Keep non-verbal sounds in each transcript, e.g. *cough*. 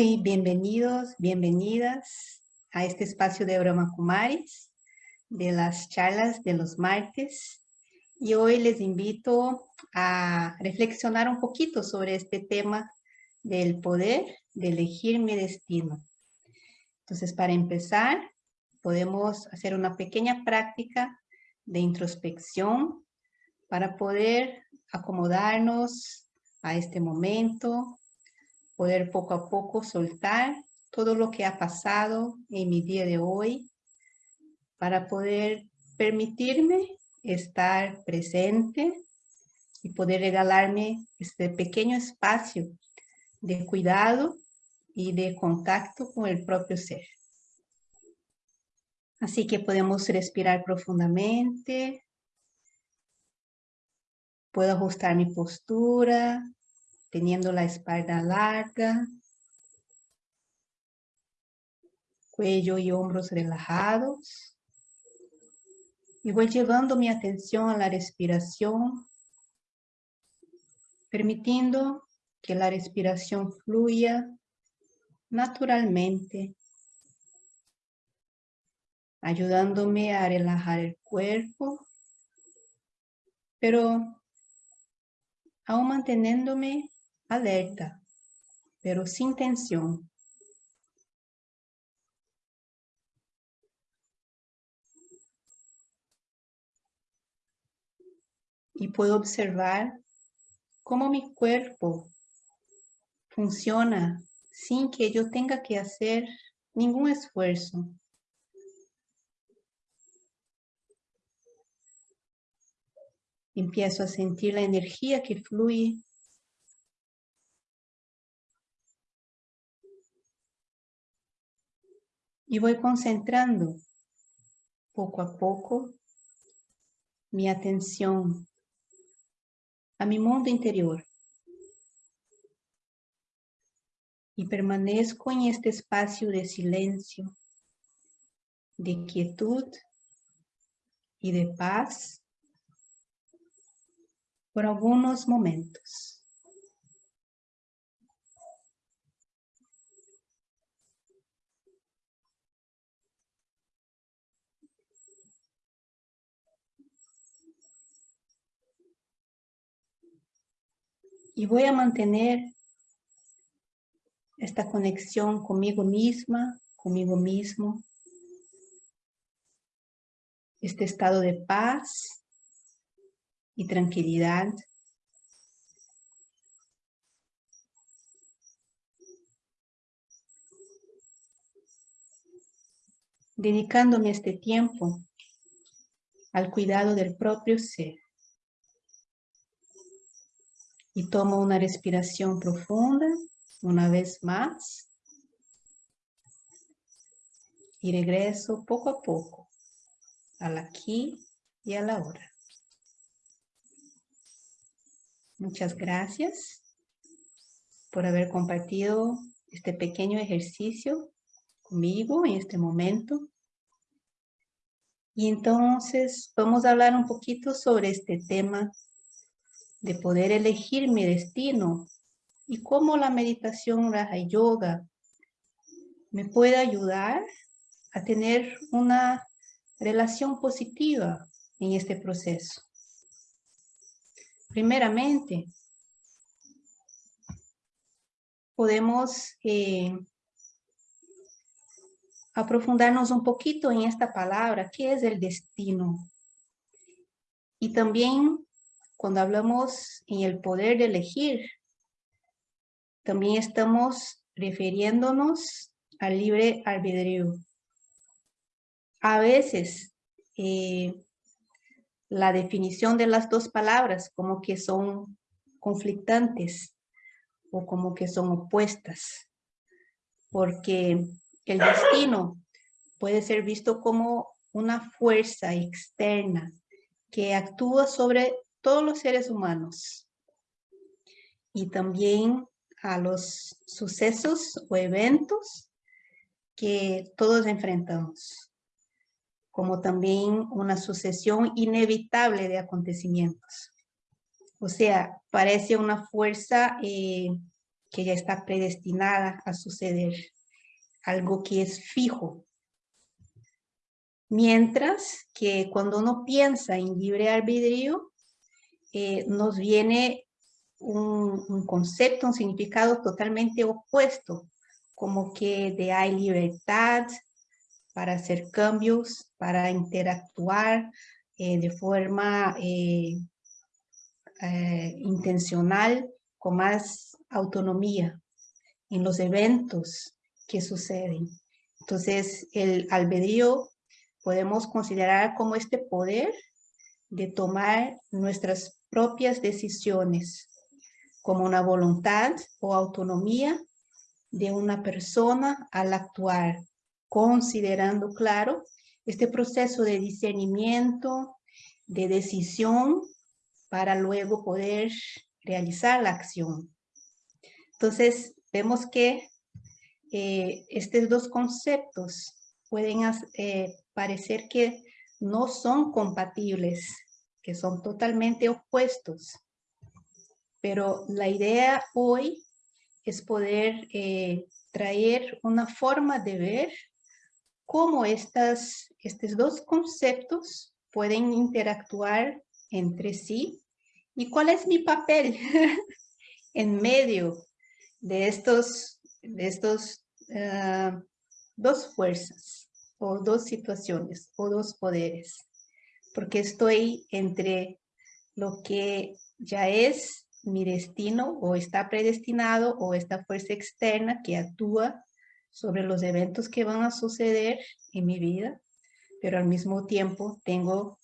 Muy bienvenidos, bienvenidas a este espacio de Brahma Kumaris, de las charlas de los martes. Y hoy les invito a reflexionar un poquito sobre este tema del poder de elegir mi destino. Entonces, para empezar, podemos hacer una pequeña práctica de introspección para poder acomodarnos a este momento, poder poco a poco soltar todo lo que ha pasado en mi día de hoy para poder permitirme estar presente y poder regalarme este pequeño espacio de cuidado y de contacto con el propio ser. Así que podemos respirar profundamente. Puedo ajustar mi postura, teniendo la espalda larga, cuello y hombros relajados. Y voy llevando mi atención a la respiración, permitiendo que la respiración fluya naturalmente, ayudándome a relajar el cuerpo, pero aún manteniéndome alerta, pero sin tensión. Y puedo observar cómo mi cuerpo funciona sin que yo tenga que hacer ningún esfuerzo. Empiezo a sentir la energía que fluye y voy concentrando poco a poco mi atención a mi mundo interior. Y permanezco en este espacio de silencio, de quietud y de paz por algunos momentos. Y voy a mantener esta conexión conmigo misma, conmigo mismo. Este estado de paz y tranquilidad. Dedicándome este tiempo al cuidado del propio ser. Y tomo una respiración profunda, una vez más. Y regreso poco a poco al aquí y a la hora. Muchas gracias por haber compartido este pequeño ejercicio conmigo en este momento. Y entonces vamos a hablar un poquito sobre este tema de poder elegir mi destino y cómo la meditación Raja Yoga me puede ayudar a tener una relación positiva en este proceso. Primeramente, podemos eh, aprofundarnos un poquito en esta palabra, ¿qué es el destino? Y también cuando hablamos en el poder de elegir, también estamos refiriéndonos al libre albedrío. A veces, eh, la definición de las dos palabras como que son conflictantes o como que son opuestas, porque el destino puede ser visto como una fuerza externa que actúa sobre todos los seres humanos y también a los sucesos o eventos que todos enfrentamos, como también una sucesión inevitable de acontecimientos. O sea, parece una fuerza eh, que ya está predestinada a suceder, algo que es fijo. Mientras que cuando uno piensa en libre albedrío, eh, nos viene un, un, concepto, un significado totalmente opuesto, como que de hay libertad para hacer cambios, para interactuar eh, de forma eh, intencional, con más autonomía en los eventos que suceden. Entonces, el albedrío podemos considerar como este poder de tomar nuestras propias decisiones como una voluntad o autonomía de una persona al actuar, considerando, claro, este proceso de discernimiento, de decisión, para luego poder realizar la acción. Entonces, vemos que eh, estos dos conceptos pueden eh, parecer que no son compatibles, que son totalmente opuestos. Pero la idea hoy es poder eh, traer una forma de ver cómo estas, estos dos conceptos pueden interactuar entre sí y cuál es mi papel *laughs* en medio de estos, de estos uh, dos fuerzas o dos situaciones o dos poderes, porque estoy entre lo que ya es mi destino o está predestinado o esta fuerza externa que actúa sobre los eventos que van a suceder en mi vida, pero al mismo tiempo tengo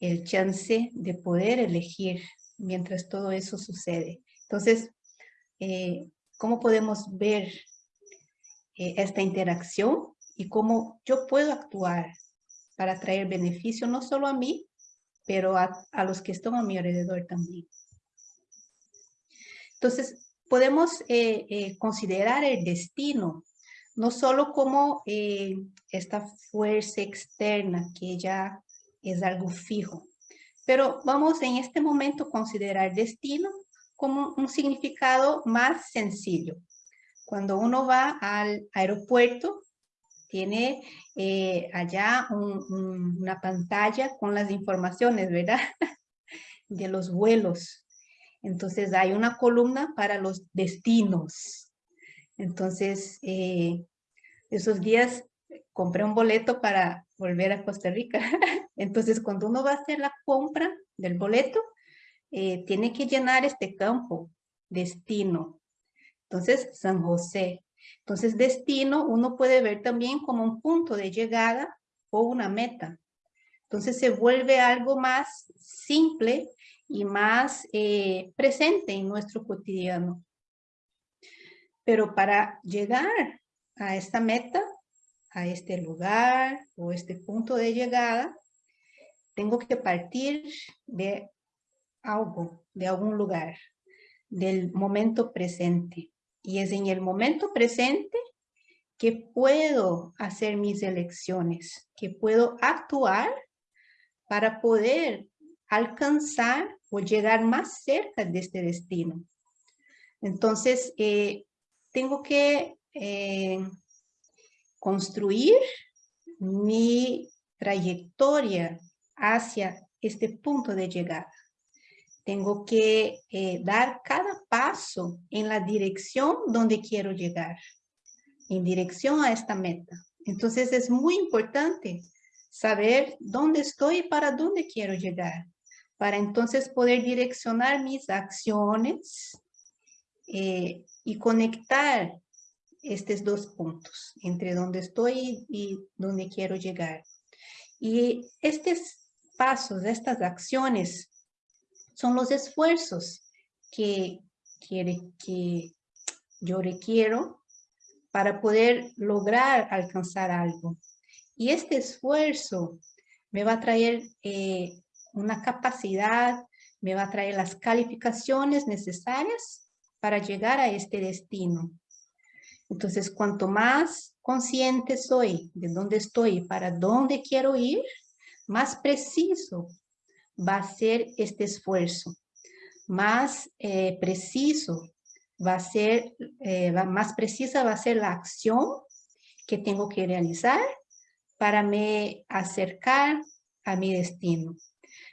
el chance de poder elegir mientras todo eso sucede. Entonces, eh, ¿cómo podemos ver eh, esta interacción y cómo yo puedo actuar para traer beneficio no solo a mí, pero a, a los que están a mi alrededor también? Entonces, podemos eh, eh, considerar el destino no solo como eh, esta fuerza externa que ya es algo fijo, pero vamos en este momento considerar destino como un significado más sencillo. Cuando uno va al aeropuerto, tiene allá una pantalla con las informaciones, ¿verdad? *laughs* De los vuelos entonces hay una columna para los destinos. Entonces, eh, esos días compré un boleto para volver a Costa Rica. *laughs* Entonces, cuando uno va a hacer la compra del boleto, eh, tiene que llenar este campo, destino. Entonces, San José. Entonces, destino uno puede ver también como un punto de llegada o una meta. Entonces, se vuelve algo más simple y más eh, presente en nuestro cotidiano. Pero para llegar a esta meta, a este lugar o este punto de llegada, tengo que partir de algo, de algún lugar, del momento presente. Y es en el momento presente que puedo hacer mis elecciones, que puedo actuar para poder alcanzar o llegar más cerca de este destino. Entonces, eh, tengo que eh, construir mi trayectoria hacia este punto de llegada. Tengo que eh, dar cada paso en la dirección donde quiero llegar, en dirección a esta meta. Entonces es muy importante saber dónde estoy y para dónde quiero llegar para entonces poder direccionar mis acciones eh, y conectar estos dos puntos, entre donde estoy y donde quiero llegar. Y estos pasos, estas acciones, son los esfuerzos que, quiere, que yo requiero para poder lograr alcanzar algo. Y este esfuerzo me va a traer eh, una capacidad, me va a traer las calificaciones necesarias para llegar a este destino. Entonces, cuanto más consciente soy de dónde estoy para dónde quiero ir, más preciso va a ser este esfuerzo, más eh, preciso va a ser, eh, más precisa va a ser la acción que tengo que realizar para me acercar a mi destino.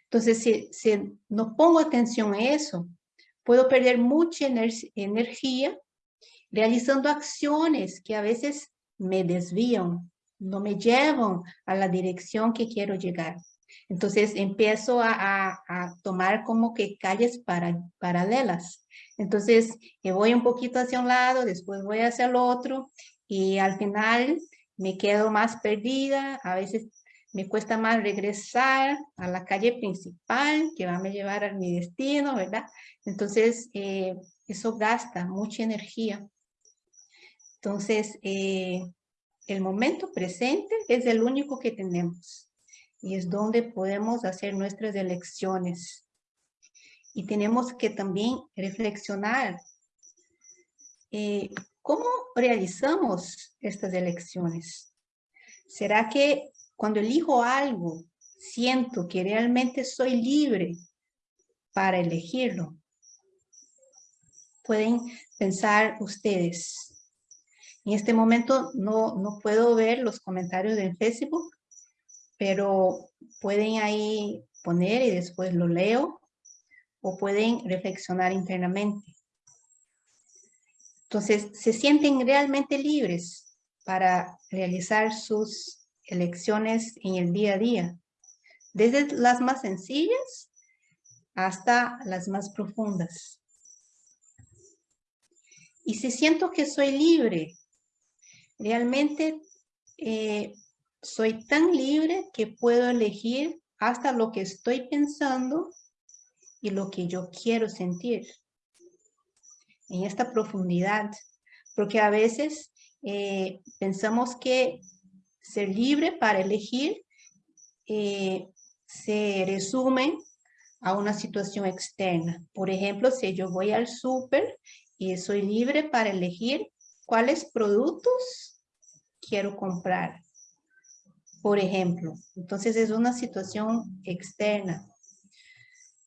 Entonces, si, si no pongo atención a eso, puedo perder mucha energía realizando acciones que a veces me desvían, no me llevan a la dirección que quiero llegar. Entonces empiezo a, tomar como que calles para, paralelas. Entonces voy un poquito hacia un lado, después voy hacia el otro y al final me quedo más perdida. A veces me cuesta más regresar a la calle principal que va a me llevar a mi destino, ¿verdad? Entonces eh, eso gasta mucha energía. Entonces, eh, el momento presente es el único que tenemos y es donde podemos hacer nuestras elecciones. Y tenemos que también reflexionar eh, cómo realizamos estas elecciones. ¿Será que cuando elijo algo, siento que realmente soy libre para elegirlo? Pueden pensar ustedes. En este momento no, no puedo ver los comentarios del Facebook, pero pueden ahí poner y después lo leo o pueden reflexionar internamente. Entonces, se sienten realmente libres para realizar sus elecciones en el día a día, desde las más sencillas hasta las más profundas. Y si siento que soy libre, realmente eh, soy tan libre que puedo elegir hasta lo que estoy pensando y lo que yo quiero sentir en esta profundidad. Porque a veces eh, pensamos que ser libre para elegir eh, se resume a una situación externa. Por ejemplo, si yo voy al súper y soy libre para elegir cuáles productos quiero comprar por ejemplo. Entonces es una situación externa.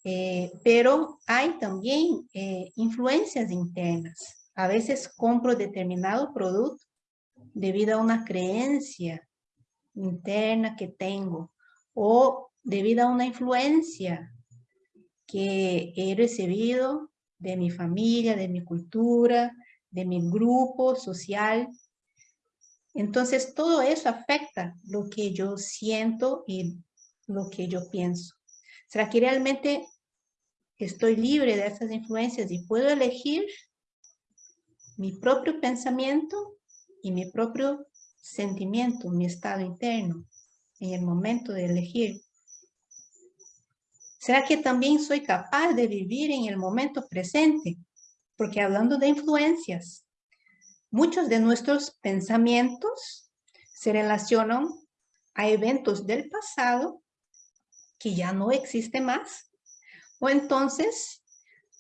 Eh, pero hay también eh, influencias internas. A veces compro determinado producto debido a una creencia interna que tengo o debido a una influencia que he recibido de mi familia, de mi cultura, de mi grupo social entonces, todo eso afecta lo que yo siento y lo que yo pienso. ¿Será que realmente estoy libre de esas influencias y puedo elegir mi propio pensamiento y mi propio sentimiento, mi estado interno en el momento de elegir? ¿Será que también soy capaz de vivir en el momento presente? Porque hablando de influencias, Muchos de nuestros pensamientos se relacionan a eventos del pasado que ya no existen más, o entonces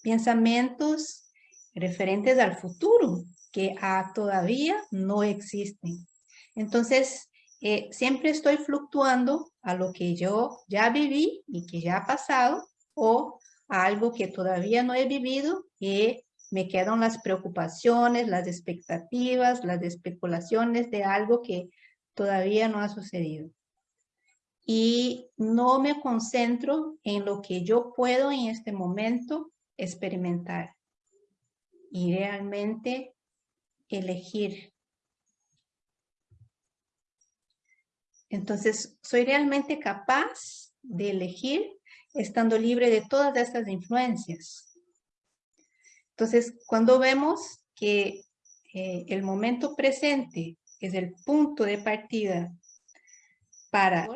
pensamientos referentes al futuro que todavía no existen. Entonces, eh, siempre estoy fluctuando a lo que yo ya viví y que ya ha pasado, o a algo que todavía no he vivido y me quedan las preocupaciones, las expectativas, las especulaciones de algo que todavía no ha sucedido. Y no me concentro en lo que yo puedo en este momento experimentar y realmente elegir. Entonces, soy realmente capaz de elegir estando libre de todas estas influencias. Entonces, cuando vemos que eh, el momento presente es el punto de partida para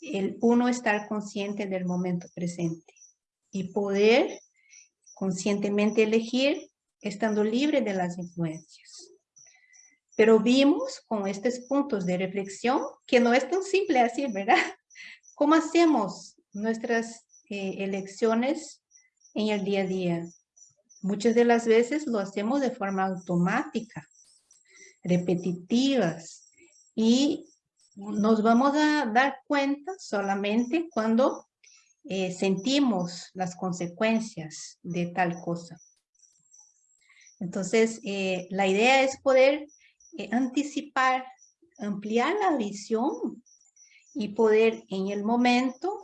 el uno estar consciente del momento presente y poder conscientemente elegir estando libre de las influencias. Pero vimos con estos puntos de reflexión que no es tan simple así, ¿verdad? *laughs* ¿Cómo hacemos nuestras eh, elecciones en el día a día? Muchas de las veces lo hacemos de forma automática, repetitivas, y nos vamos a dar cuenta solamente cuando eh, sentimos las consecuencias de tal cosa. Entonces, eh, la idea es poder eh, anticipar, ampliar la visión y poder en el momento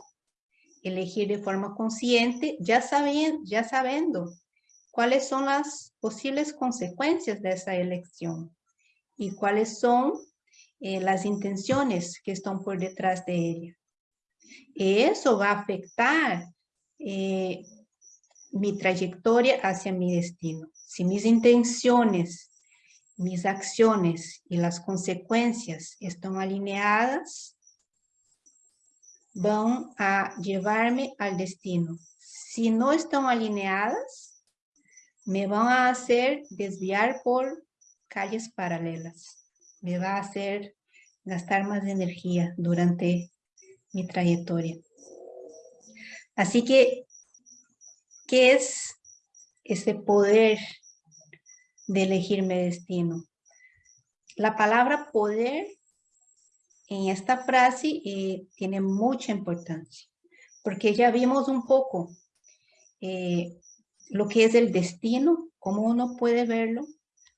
elegir de forma consciente, ya, sabiendo, ya sabiendo cuáles son las posibles consecuencias de esa elección y cuáles son eh, las intenciones que están por detrás de ella. Eso va a afectar eh, mi trayectoria hacia mi destino. Si mis intenciones, mis acciones y las consecuencias están alineadas, van a llevarme al destino. Si no están alineadas, me van a hacer desviar por calles paralelas. Me va a hacer gastar más energía durante mi trayectoria. Así que, ¿qué es ese poder de elegirme destino? La palabra poder en esta frase eh, tiene mucha importancia, porque ya vimos un poco eh, lo que es el destino, cómo uno puede verlo,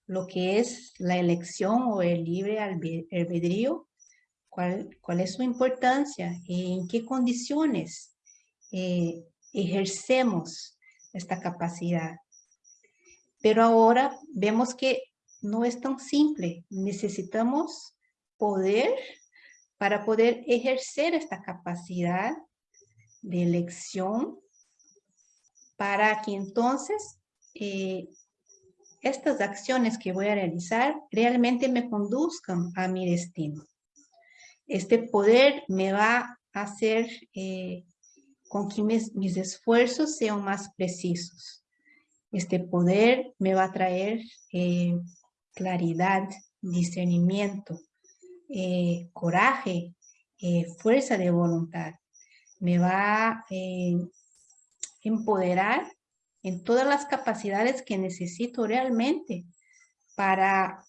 lo que es la elección o el libre albedrío, cuál, cuál es su importancia, en qué condiciones eh, ejercemos esta capacidad. Pero ahora vemos que no es tan simple, necesitamos poder para poder ejercer esta capacidad de elección para que entonces eh, estas acciones que voy a realizar realmente me conduzcan a mi destino. Este poder me va a hacer eh, con que mis, mis, esfuerzos sean más precisos. Este poder me va a traer eh, claridad, discernimiento, coraje, fuerza de voluntad. Me va empoderar en todas las capacidades que necesito realmente para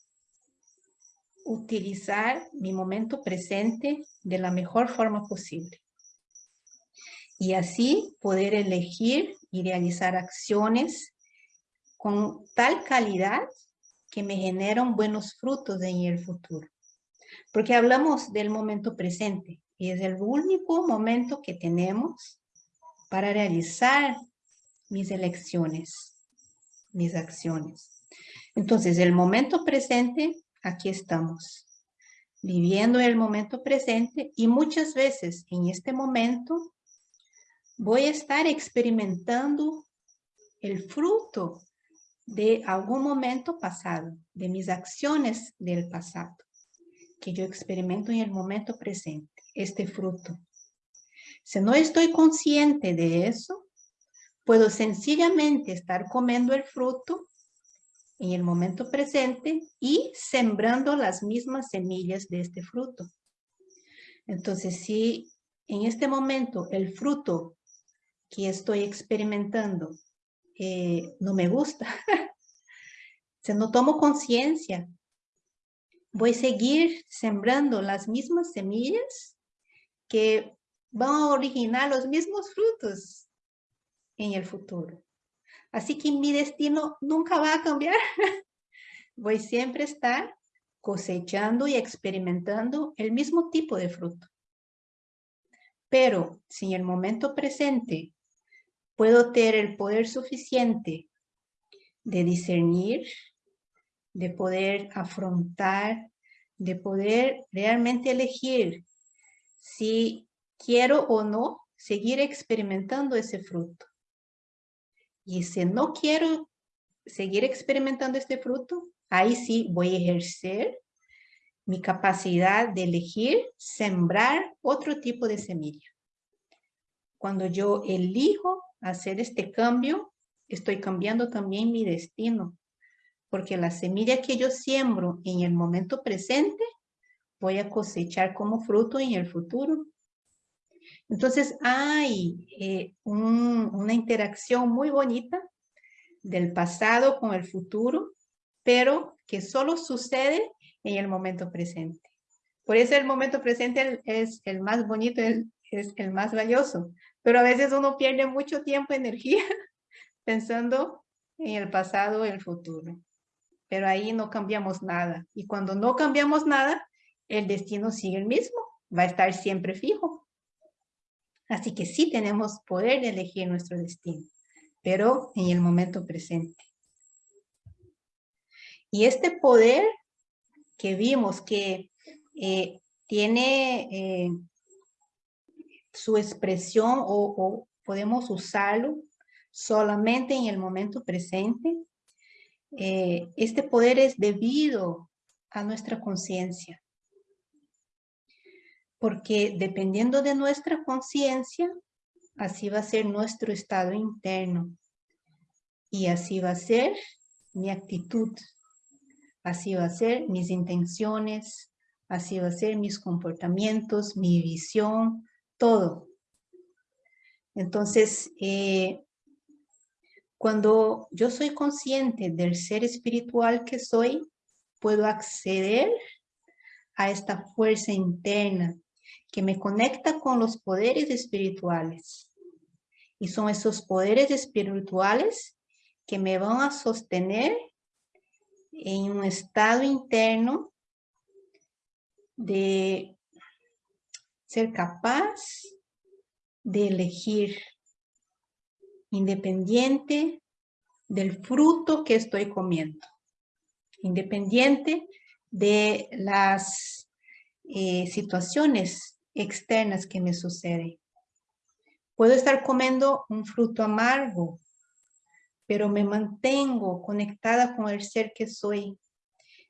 utilizar mi momento presente de la mejor forma posible. Y así poder elegir y realizar acciones con tal calidad que me generan buenos frutos en el futuro. Porque hablamos del momento presente y es el único momento que tenemos para realizar mis elecciones, mis acciones. Entonces, el momento presente, aquí estamos, viviendo el momento presente y muchas veces en este momento voy a estar experimentando el fruto de algún momento pasado, de mis acciones del pasado que yo experimento en el momento presente, este fruto. Si no estoy consciente de eso, puedo sencillamente estar comiendo el fruto en el momento presente y sembrando las mismas semillas de este fruto. Entonces, si en este momento el fruto que estoy experimentando eh, no me gusta, *laughs* si no tomo conciencia voy a seguir sembrando las mismas semillas que van a originar los mismos frutos en el futuro. Así que mi destino nunca va a cambiar. *laughs* Voy siempre a estar cosechando y experimentando el mismo tipo de fruto. Pero si en el momento presente puedo tener el poder suficiente de discernir de poder afrontar, de poder realmente elegir si quiero o no seguir experimentando ese fruto. Y si no quiero seguir experimentando este fruto, ahí sí voy a ejercer mi capacidad de elegir sembrar otro tipo de semilla. Cuando yo elijo hacer este cambio, estoy cambiando también mi destino porque la semilla que yo siembro en el momento presente, voy a cosechar como fruto en el futuro. Entonces hay eh, una interacción muy bonita del pasado con el futuro, pero que solo sucede en el momento presente. Por eso el momento presente es el más bonito, es el más valioso. Pero a veces uno pierde mucho tiempo, energía, *laughs* pensando en el pasado, el futuro. Pero ahí no cambiamos nada. Y cuando no cambiamos nada, el destino sigue el mismo, va a estar siempre fijo. Así que sí tenemos poder de elegir nuestro destino, pero en el momento presente. Y este poder que vimos que eh, tiene eh, su expresión o, podemos usarlo solamente en el momento presente. Eh, este poder es debido a nuestra conciencia. Porque dependiendo de nuestra conciencia, así va a ser nuestro estado interno. Y así va a ser mi actitud. Así va a ser mis intenciones, así va a ser mis comportamientos, mi visión, todo. Entonces, eh, cuando yo soy consciente del ser espiritual que soy, puedo acceder a esta fuerza interna que me conecta con los poderes espirituales. Y son esos poderes espirituales que me van a sostener en un estado interno de ser capaz de elegir independiente del fruto que estoy comiendo, independiente de las eh, situaciones externas que me suceden. Puedo estar comiendo un fruto amargo, pero me mantengo conectada con el ser que soy,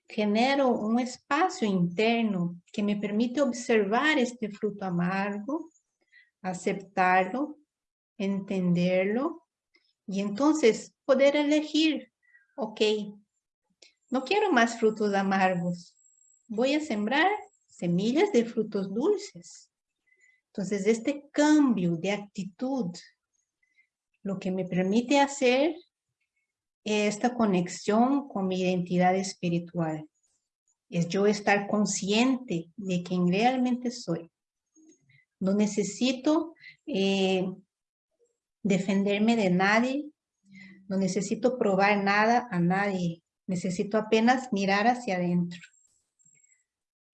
genero un espacio interno que me permite observar este fruto amargo, aceptarlo, entenderlo y entonces poder elegir, ok, no quiero más frutos amargos, voy a sembrar semillas de frutos dulces. Entonces este cambio de actitud, lo que me permite hacer esta conexión con mi identidad espiritual. Es yo estar consciente de quién realmente soy. No necesito eh, defenderme de nadie. No necesito probar nada a nadie. Necesito apenas mirar hacia adentro.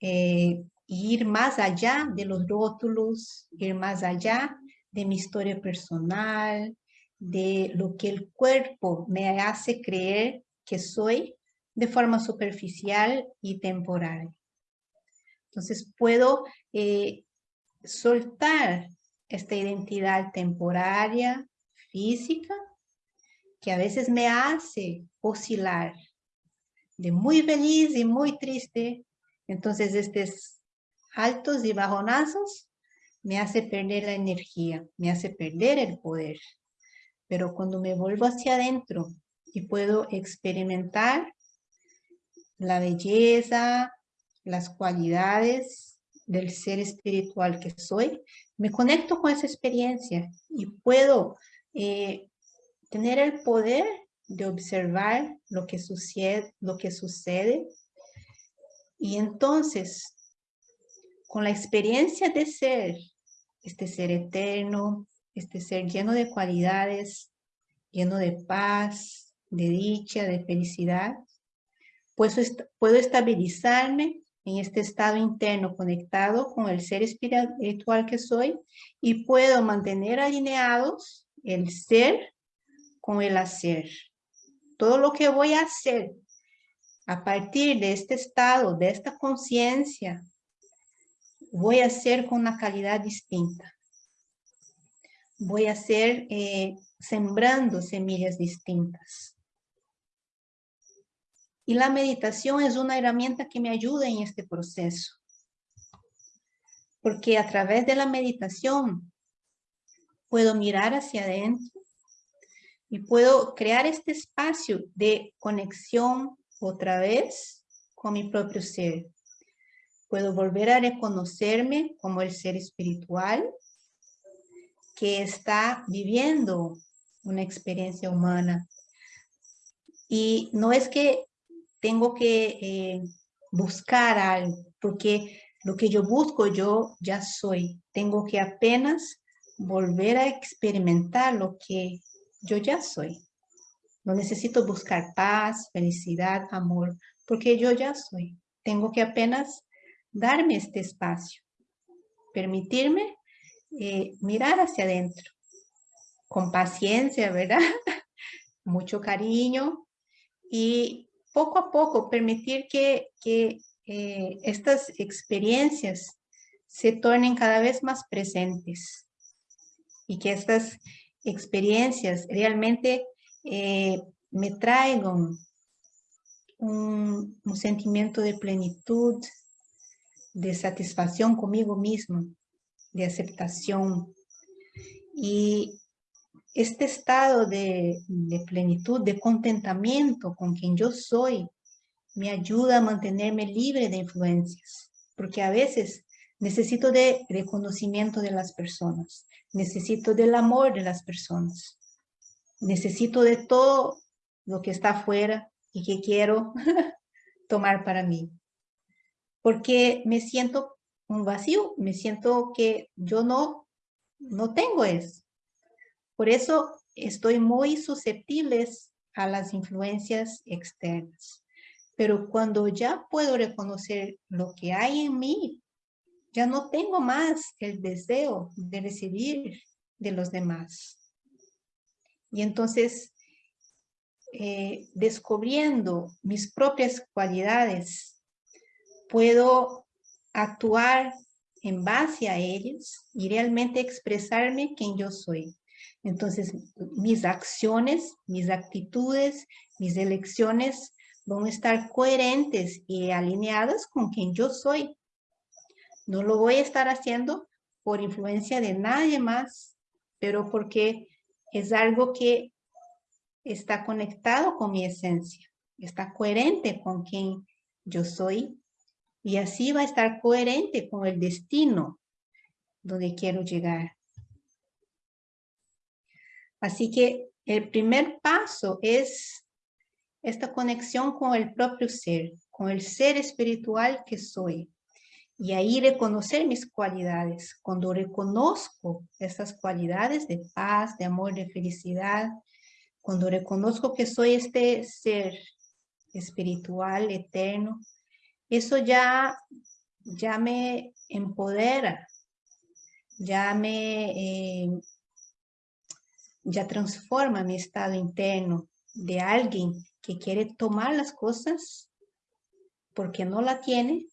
Eh, ir más allá de los rótulos, ir más allá de mi historia personal, de lo que el cuerpo me hace creer que soy de forma superficial y temporal. Entonces puedo eh, soltar esta identidad temporaria, física, que a veces me hace oscilar de muy feliz y muy triste. Entonces estos altos y bajonazos me hace perder la energía, me hace perder el poder. Pero cuando me vuelvo hacia adentro y puedo experimentar la belleza, las cualidades del ser espiritual que soy, me conecto con esa experiencia y puedo eh, tener el poder de observar lo que sucede, lo que sucede y entonces con la experiencia de ser, este ser eterno, este ser lleno de cualidades, lleno de paz, de dicha, de felicidad, pues puedo estabilizarme en este estado interno conectado con el ser espiritual que soy y puedo mantener alineados el ser con el hacer. Todo lo que voy a hacer a partir de este estado, de esta conciencia, voy a hacer con una calidad distinta voy a hacer eh, sembrando semillas distintas. Y la meditación es una herramienta que me ayuda en este proceso. Porque a través de la meditación puedo mirar hacia adentro y puedo crear este espacio de conexión otra vez con mi propio ser. Puedo volver a reconocerme como el ser espiritual que está viviendo una experiencia humana. Y no es que tengo que eh, buscar algo, porque lo que yo busco yo ya soy. Tengo que apenas volver a experimentar lo que yo ya soy. No necesito buscar paz, felicidad, amor, porque yo ya soy. Tengo que apenas darme este espacio, permitirme eh, mirar hacia adentro, con paciencia, ¿verdad? *laughs* Mucho cariño y poco a poco permitir que, eh, estas experiencias se tornen cada vez más presentes y que estas experiencias realmente eh, me traigan un, sentimiento de plenitud, de satisfacción conmigo mismo, de aceptación. Y este estado de, de, plenitud, de contentamiento con quien yo soy, me ayuda a mantenerme libre de influencias, porque a veces necesito de reconocimiento de las personas, necesito del amor de las personas, necesito de todo lo que está afuera y que quiero *laughs* tomar para mí. Porque me siento un vacío, me siento que yo no, no tengo eso. Por eso estoy muy susceptible a las influencias externas. Pero cuando ya puedo reconocer lo que hay en mí, ya no tengo más el deseo de recibir de los demás. Y entonces eh, descubriendo mis propias cualidades, puedo actuar en base a ellas y realmente expresarme quien yo soy. Entonces, mis acciones, mis actitudes, mis elecciones van a estar coherentes y alineadas con quien yo soy. No lo voy a estar haciendo por influencia de nadie más, pero porque es algo que está conectado con mi esencia, está coherente con quien yo soy y así va a estar coherente con el destino donde quiero llegar. Así que el primer paso es esta conexión con el propio ser, con el ser espiritual que soy. Y ahí reconocer mis cualidades. Cuando reconozco esas cualidades de paz, de amor, de felicidad, cuando reconozco que soy este ser espiritual, eterno, eso ya, ya me empodera, ya me, eh, ya transforma mi estado interno de alguien que quiere tomar las cosas porque no la tiene,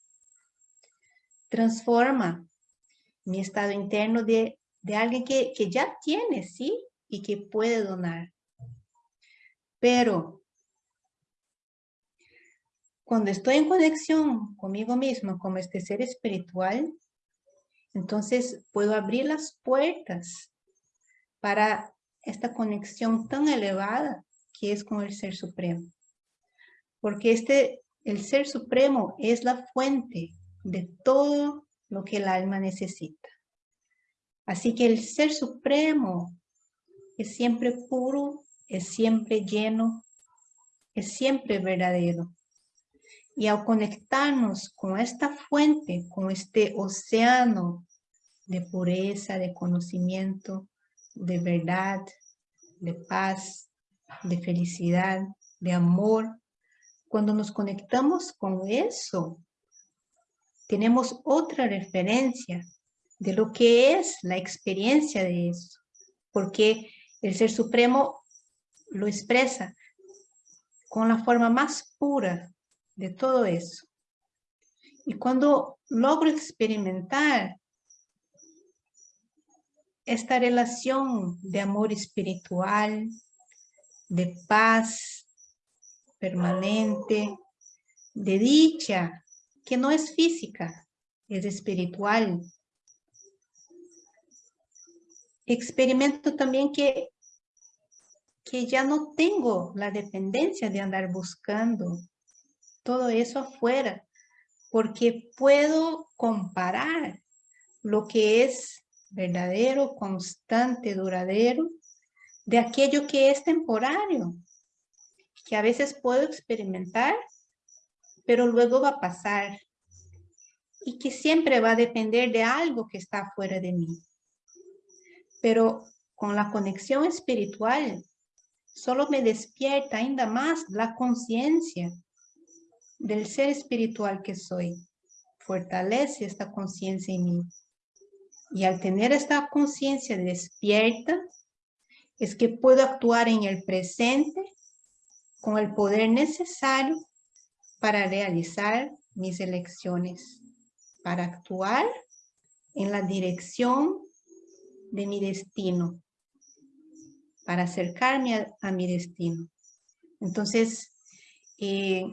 transforma mi estado interno de, de alguien que, que ya tiene, ¿sí? Y que puede donar. Pero cuando estoy en conexión conmigo mismo, como este ser espiritual, entonces puedo abrir las puertas para esta conexión tan elevada que es con el Ser Supremo. Porque este, el Ser Supremo es la fuente de todo lo que el alma necesita. Así que el Ser Supremo es siempre puro, es siempre lleno, es siempre verdadero. Y al conectarnos con esta fuente, con este océano de pureza, de conocimiento, de verdad, de paz, de felicidad, de amor, cuando nos conectamos con eso, tenemos otra referencia de lo que es la experiencia de eso, porque el Ser Supremo lo expresa con la forma más pura de todo eso. Y cuando logro experimentar esta relación de amor espiritual, de paz permanente, de dicha, que no es física, es espiritual. Experimento también que que ya no tengo la dependencia de andar buscando todo eso afuera, porque puedo comparar lo que es verdadero, constante, duradero, de aquello que es temporario, que a veces puedo experimentar, pero luego va a pasar, y que siempre va a depender de algo que está fuera de mí. Pero con la conexión espiritual, solo me despierta ainda más la conciencia del ser espiritual que soy. Fortalece esta conciencia en mí. Y al tener esta conciencia despierta, es que puedo actuar en el presente con el poder necesario para realizar mis elecciones, para actuar en la dirección de mi destino, para acercarme a, mi destino. Entonces, eh,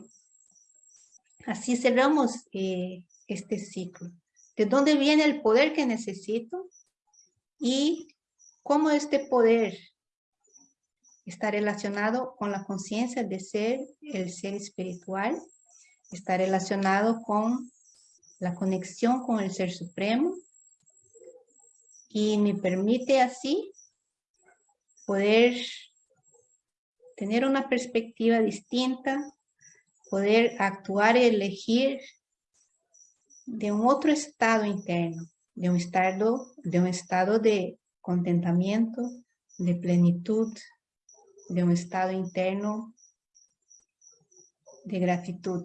así cerramos eh, este ciclo. ¿De dónde viene el poder que necesito? Y cómo este poder está relacionado con la conciencia de ser el ser espiritual, está relacionado con la conexión con el Ser Supremo y me permite así poder tener una perspectiva distinta, poder actuar y elegir de un otro estado interno, de un estado de, un estado de contentamiento, de plenitud, de un estado interno de gratitud.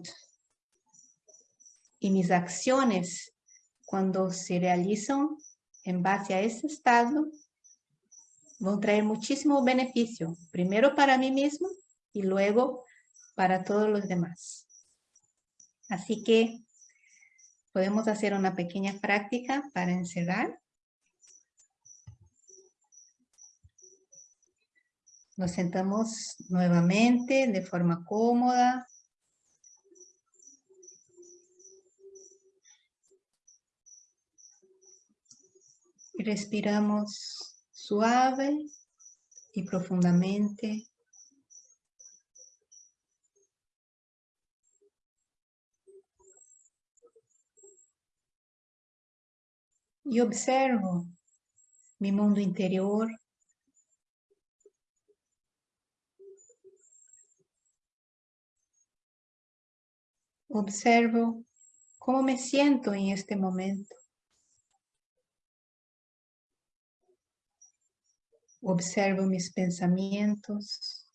Y mis acciones, cuando se realizan en base a ese estado, van a traer muchísimo beneficio, primero para mí mismo y luego para todos los demás. Así que podemos hacer una pequeña práctica para encerrar. Nos sentamos nuevamente de forma cómoda. Respiramos suave y profundamente. Y observo mi mundo interior Observo cómo me siento en este momento. Observo mis pensamientos.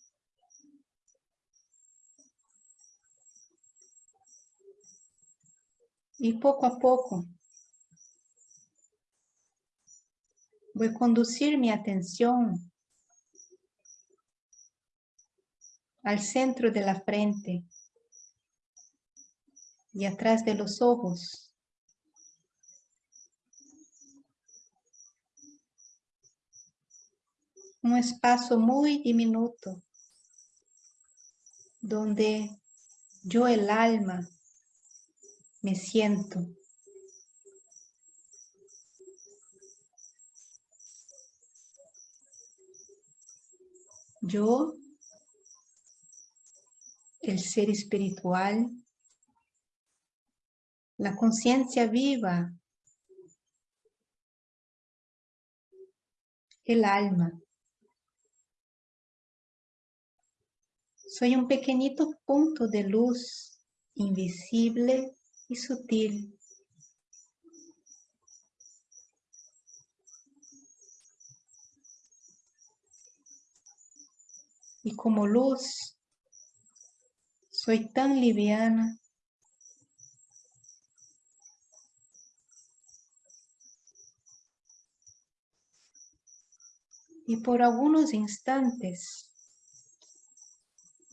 Y poco a poco voy a conducir mi atención al centro de la frente y atrás de los ojos. Un espacio muy diminuto donde yo el alma me siento. Yo, el ser espiritual, la conciencia viva, el alma. Soy un pequeñito punto de luz invisible y sutil. Y como luz, soy tan liviana y por algunos instantes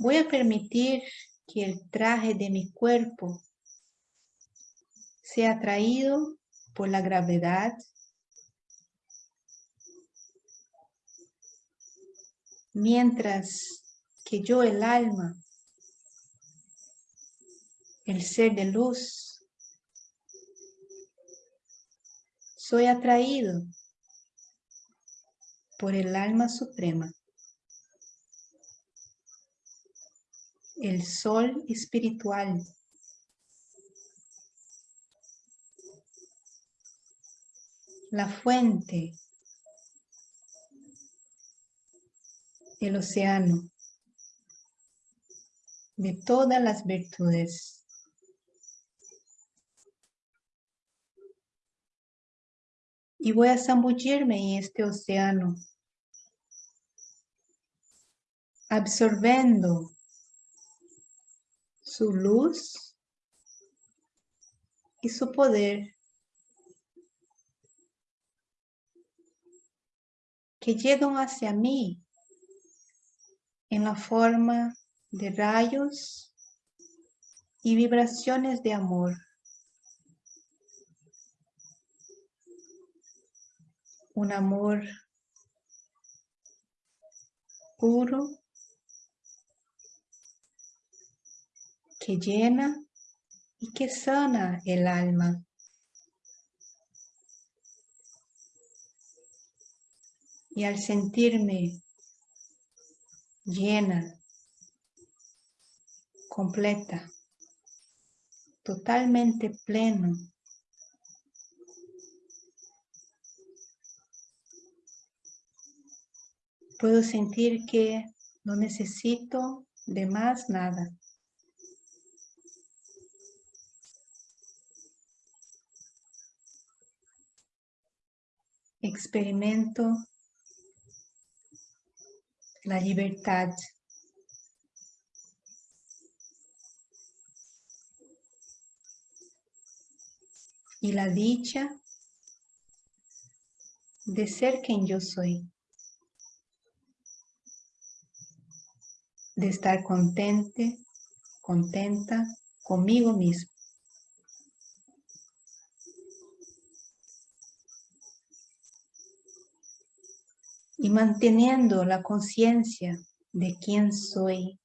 voy a permitir que el traje de mi cuerpo sea atraído por la gravedad. Mientras que yo el alma, el ser de luz, soy atraído por el alma suprema, el sol espiritual, la fuente, el océano de todas las virtudes. Y voy a zambullirme en este océano absorbiendo su luz y su poder que llegan hacia mí en la forma de rayos y vibraciones de amor. Un amor puro que llena y que sana el alma. Y al sentirme llena, completa, totalmente pleno, puedo sentir que no necesito de más nada. Experimento la libertad. Y la dicha de ser quien yo soy. De estar contente, contenta conmigo mismo. Y manteniendo la conciencia de quién soy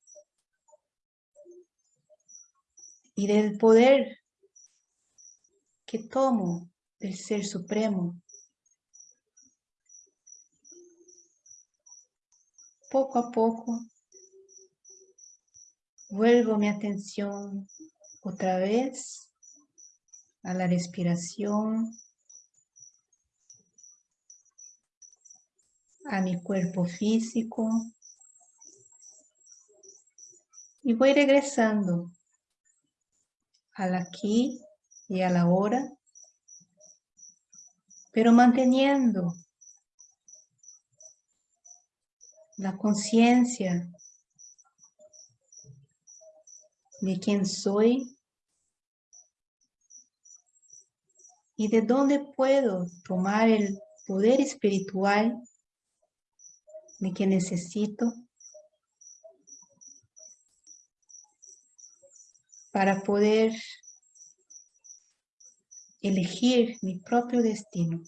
y del poder que tomo del Ser Supremo. Poco a poco vuelvo mi atención otra vez a la respiración, a mi cuerpo físico. Y voy regresando al aquí y a la hora, pero manteniendo la conciencia de quién soy y de dónde puedo tomar el poder espiritual de que necesito para poder elegir mi propio destino.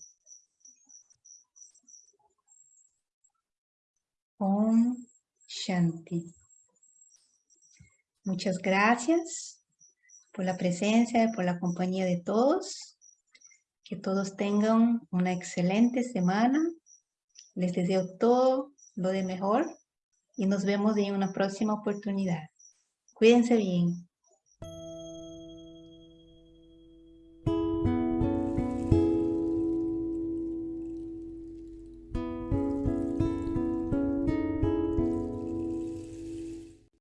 Om Shanti. Muchas gracias por la presencia, por la compañía de todos. Que todos tengan una excelente semana. Les deseo todo lo de mejor y nos vemos en una próxima oportunidad. Cuídense bien.